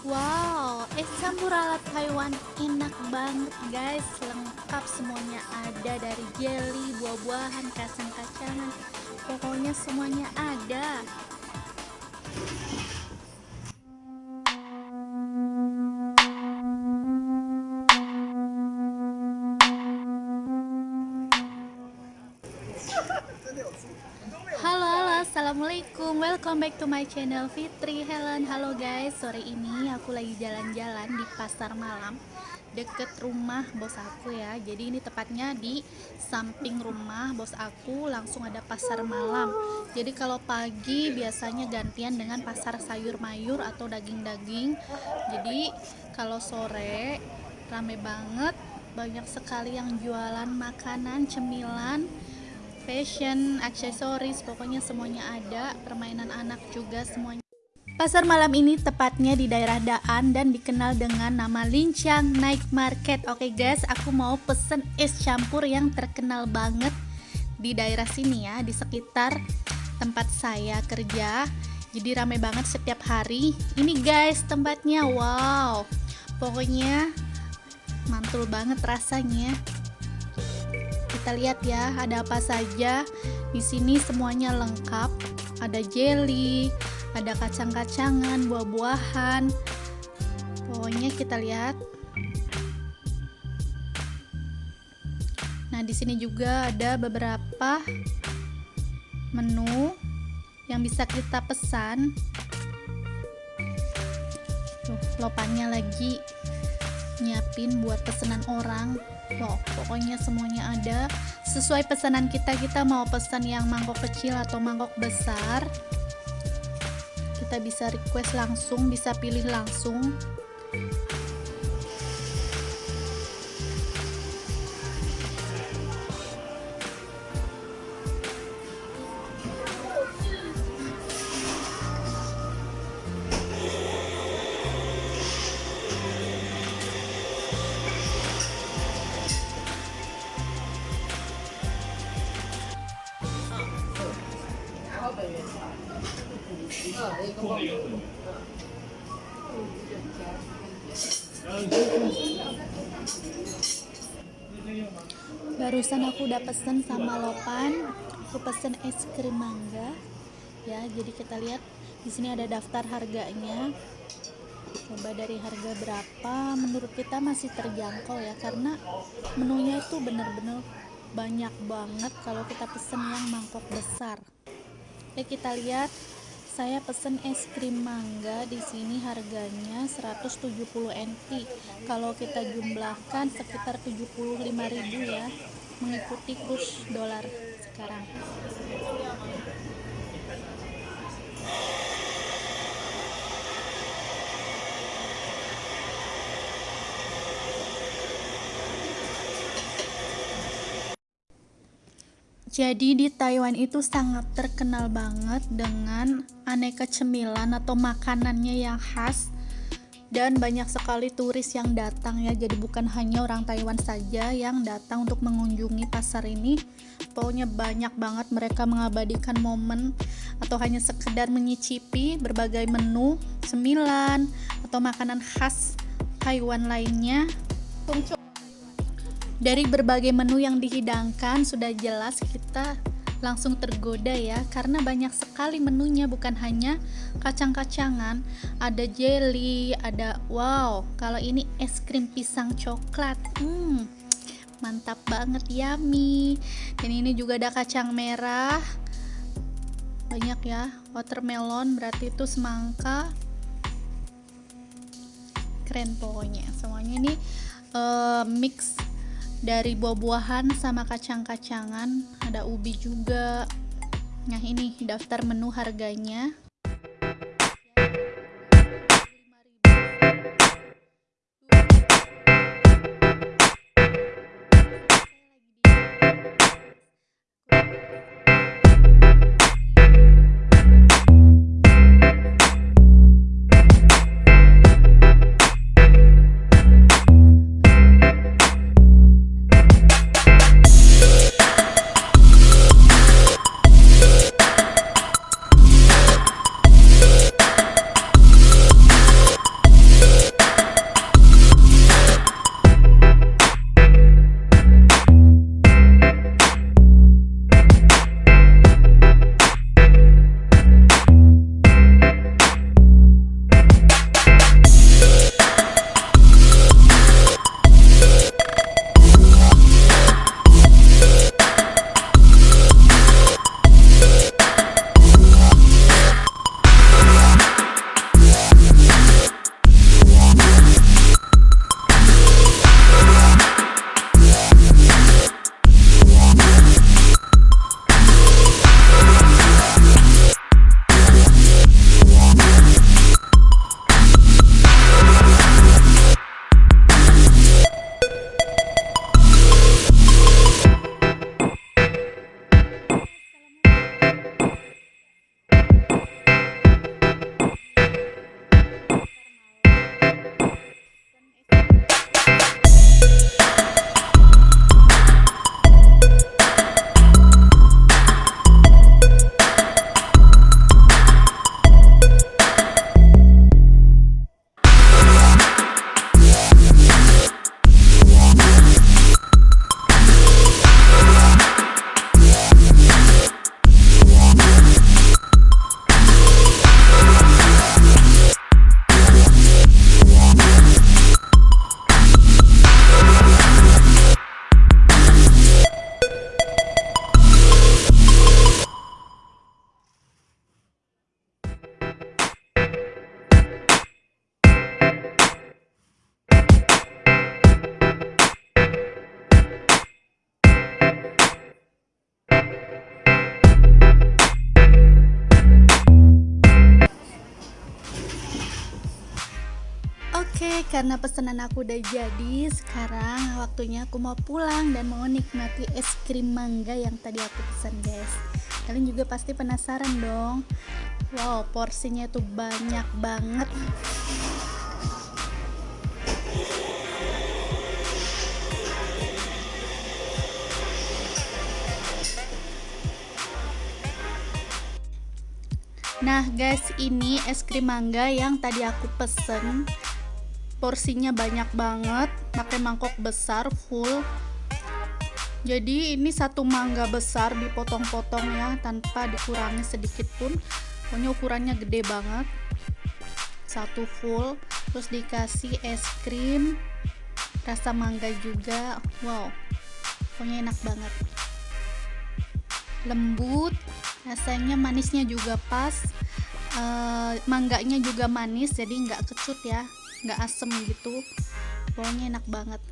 Wow, es campur ala Taiwan enak banget guys. Lengkap semuanya ada dari jelly, buah-buahan, kacang-kacangan. Pokoknya semuanya ada Assalamualaikum welcome back to my channel Fitri Helen. Halo guys sore ini aku lagi jalan-jalan di pasar malam deket rumah bos aku ya. Jadi ini tepatnya di samping rumah bos aku langsung ada pasar malam. Jadi kalau pagi biasanya gantian dengan pasar sayur mayur atau daging-daging. Jadi kalau sore rame banget banyak sekali yang jualan makanan cemilan fashion, aksesoris, pokoknya semuanya ada, permainan anak juga semuanya. Pasar malam ini tepatnya di daerah Daan dan dikenal dengan nama Lincang Night Market. Oke guys, aku mau pesen es campur yang terkenal banget di daerah sini ya, di sekitar tempat saya kerja. Jadi rame banget setiap hari. Ini guys tempatnya, wow. Pokoknya mantul banget rasanya kita lihat ya ada apa saja. Di sini semuanya lengkap. Ada jelly ada kacang-kacangan buah-buahan. Pokoknya kita lihat. Nah di sini juga ada beberapa menu yang bisa kita pesan. Tuh lopannya lagi nyiapin buat pesanan orang wow pokoknya semuanya ada. Sesuai pesanan kita kita mau pesan yang mangkok kecil atau mangkok besar. Kita bisa request langsung bisa pilih langsung barusan aku udah pesen sama Lopan. Aku pesen es krim mangga. Ya jadi kita lihat di sini ada daftar harganya. Coba dari harga berapa? Menurut kita masih terjangkau ya karena menunya itu bener-bener banyak banget kalau kita pesen yang mangkok besar. Ya kita lihat saya pesen es krim mangga di sini harganya 170 NT kalau kita jumlahkan sekitar 75.000 ya mengikuti kurs dolar sekarang Jadi di Taiwan itu sangat terkenal banget dengan aneka cemilan atau makanannya yang khas dan banyak sekali turis yang datang ya. Jadi bukan hanya orang Taiwan saja yang datang untuk mengunjungi pasar ini. Pokoknya banyak banget mereka mengabadikan momen atau hanya sekedar menyicipi berbagai menu cemilan atau makanan khas Taiwan lainnya dari berbagai menu yang dihidangkan sudah jelas kita langsung tergoda ya karena banyak sekali menunya bukan hanya kacang-kacangan. Ada jelly ada wow kalau ini es krim pisang coklat hmm mantap banget yummy. Dan ini juga ada kacang merah. Banyak ya watermelon berarti itu semangka. Keren pokoknya semuanya ini uh, mix dari buah-buahan sama kacang-kacangan ada ubi juga. Nah ini daftar menu harganya karena pesanan aku udah jadi, sekarang waktunya aku mau pulang dan mau nikmati es krim mangga yang tadi aku pesan, guys. Kalian juga pasti penasaran dong. Wow, porsinya tuh banyak banget. Nah guys ini es krim mangga yang tadi aku pesen Porsinya banyak banget pakai mangkok besar full. Jadi ini satu mangga besar dipotong-potong ya tanpa dikurangi sedikit pun. Pokoknya ukurannya gede banget. Satu full Terus dikasih es krim Rasa mangga juga. Wow Pokoknya enak banget. Lembut rasanya manisnya juga pas. Uh, mangganya juga manis jadi nggak kecut ya nggak asem gitu. Pokoknya enak banget